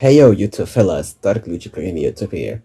Hey yo, you two fellas, Dark Luigi playing YouTube here.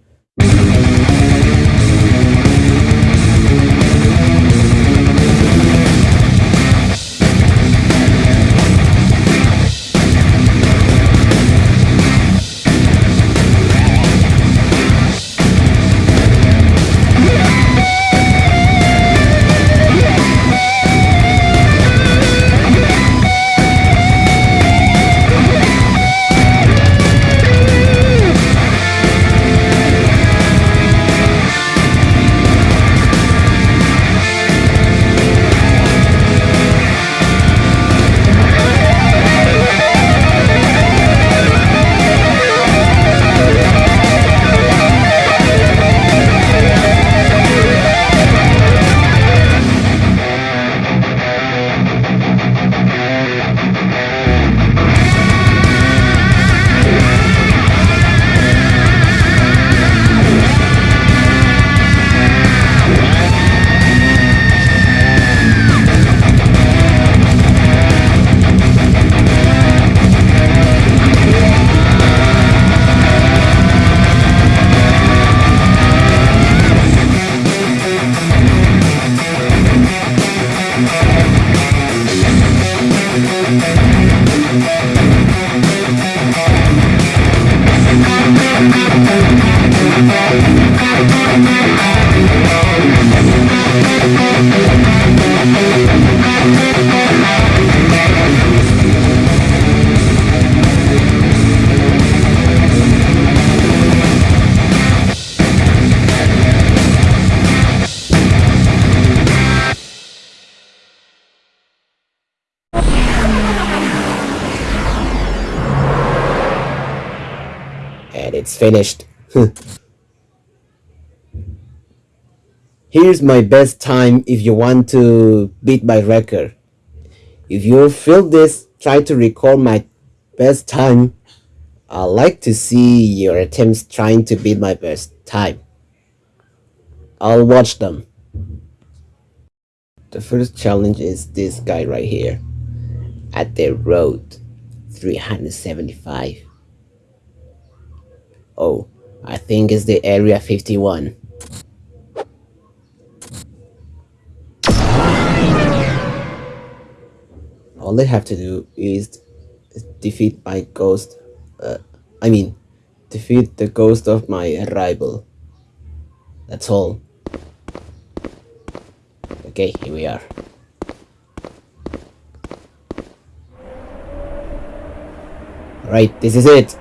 Finished. Here's my best time if you want to beat my record. If you feel this, try to record my best time. I like to see your attempts trying to beat my best time. I'll watch them. The first challenge is this guy right here. At the road 375. Oh, I think it's the area 51. All I have to do is defeat my ghost. Uh, I mean, defeat the ghost of my rival. That's all. Okay, here we are. Right, this is it.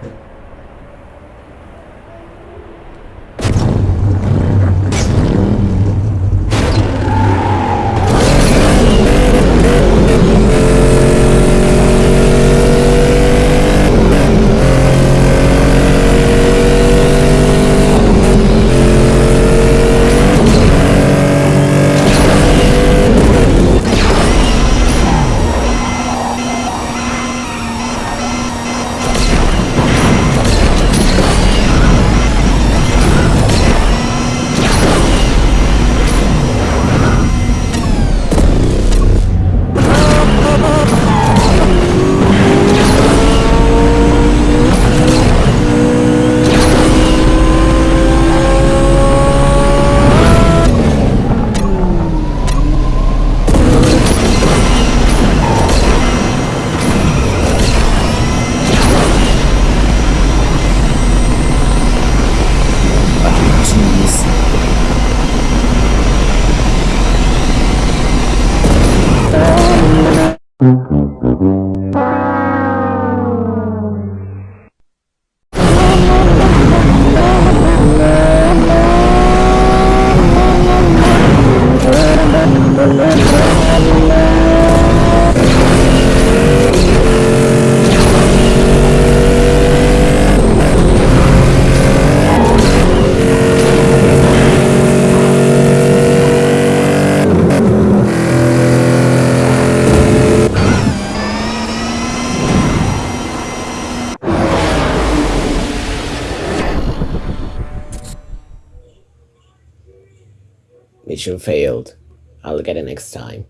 Mission failed. I'll get it next time.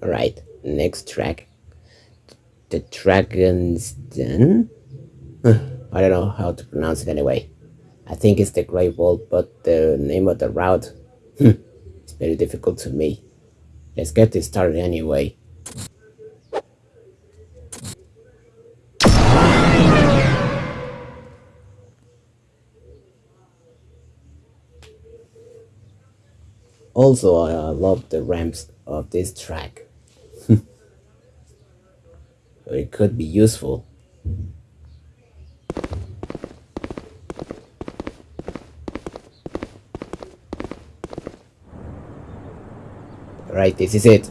Alright, next track. The Dragon's Den? I don't know how to pronounce it anyway. I think it's the Great Wall, but the name of the route hmm, it's very difficult to me. Let's get this started anyway. Also, I love the ramps of this track. it could be useful. Right, this is it.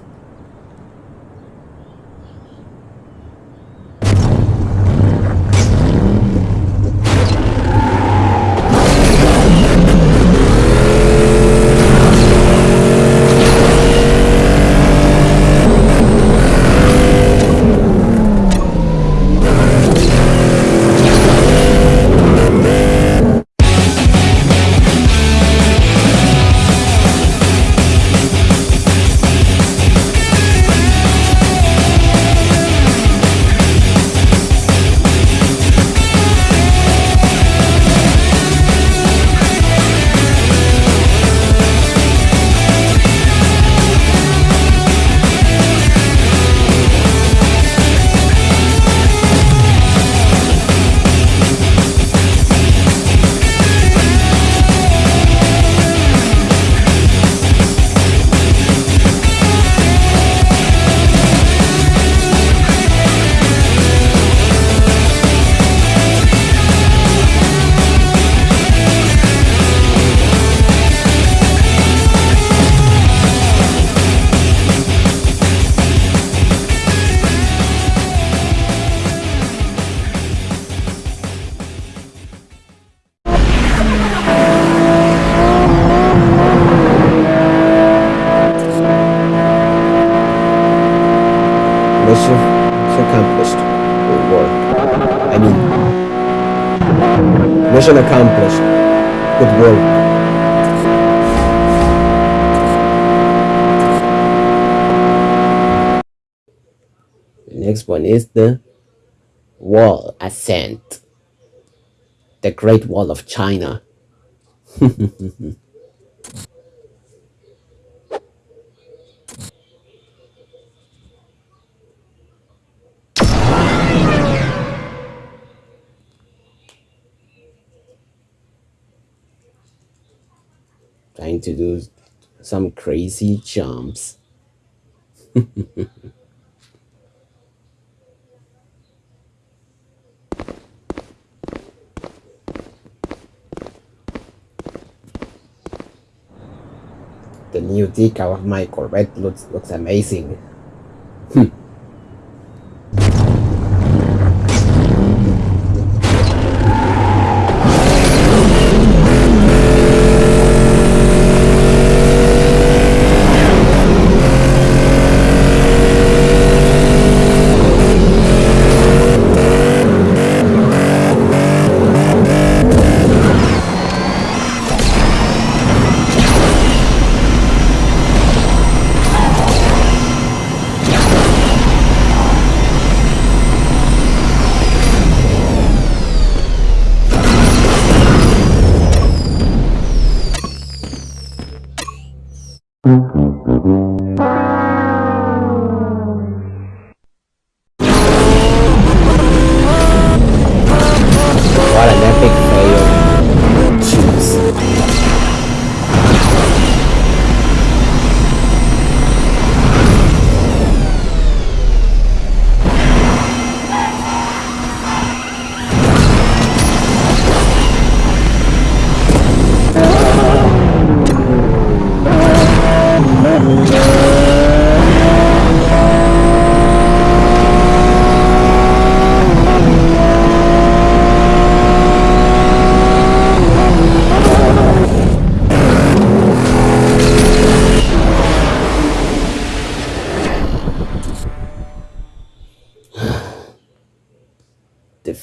Mission accomplished. Good work. The next one is the wall ascent. The Great Wall of China. to do some crazy jumps. the new decal of my Corvette looks looks amazing.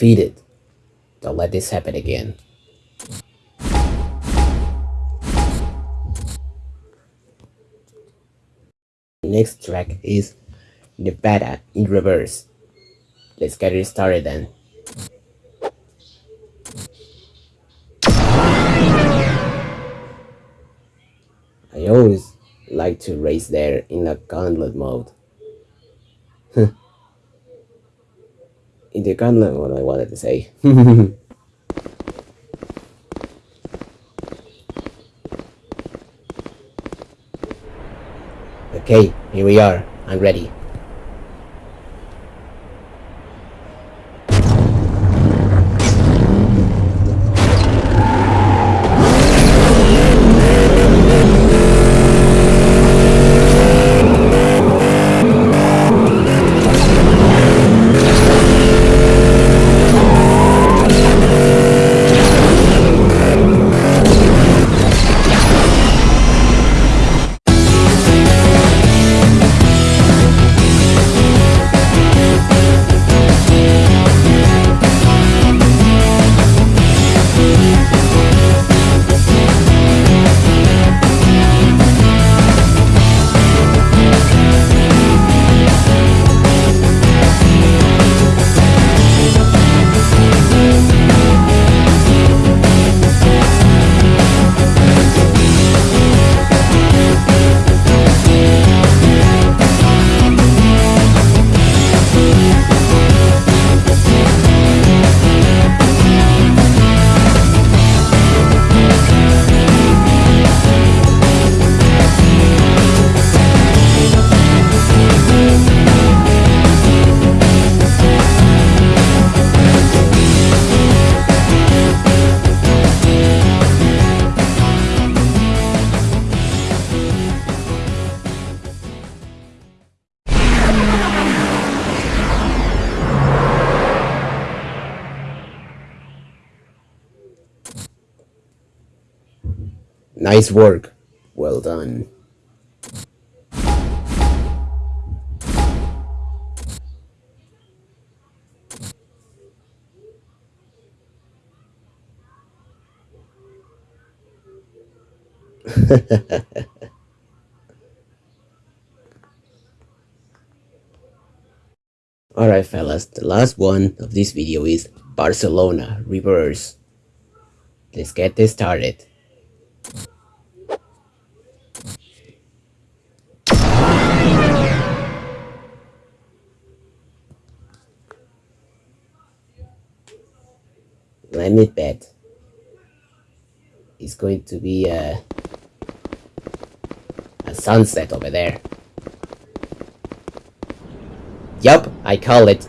Defeated. Don't let this happen again. Next track is Nevada in reverse. let's get it started then. I always like to race there in a gauntlet mode. in the gauntlet what I wanted to say. okay, here we are. I'm ready. Nice work. Well done. Alright fellas, the last one of this video is Barcelona Reverse. Let's get this started. Let me bet it's going to be a, a sunset over there. Yup, I call it.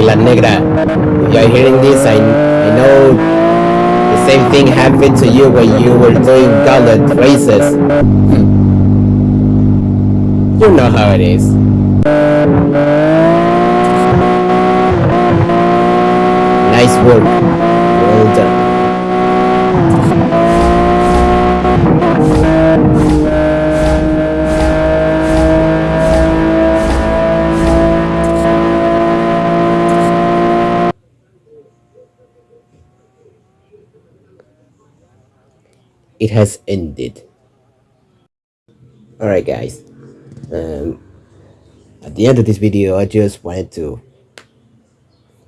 Hey, Aguila Negra. You're hearing this, I, I know the same thing happened to you when you were doing gauntlet races. you know how it is. Nice work. It has ended. Alright guys, um, at the end of this video I just wanted to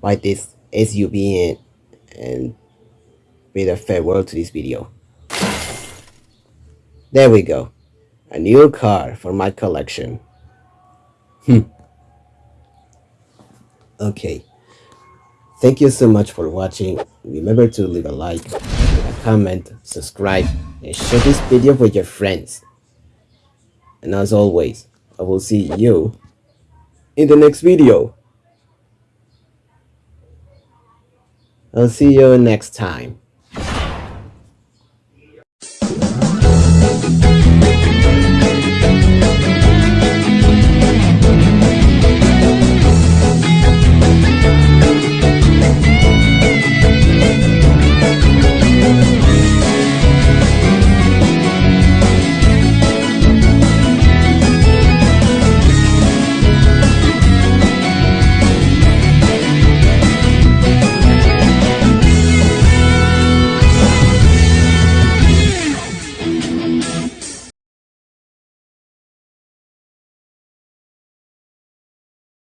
buy this SUV and, and bid a farewell to this video. There we go, a new car for my collection. Hmm. Okay. Thank you so much for watching. Remember to leave a like, comment, subscribe, and share this video with your friends. And as always, I will see you in the next video. I'll see you next time.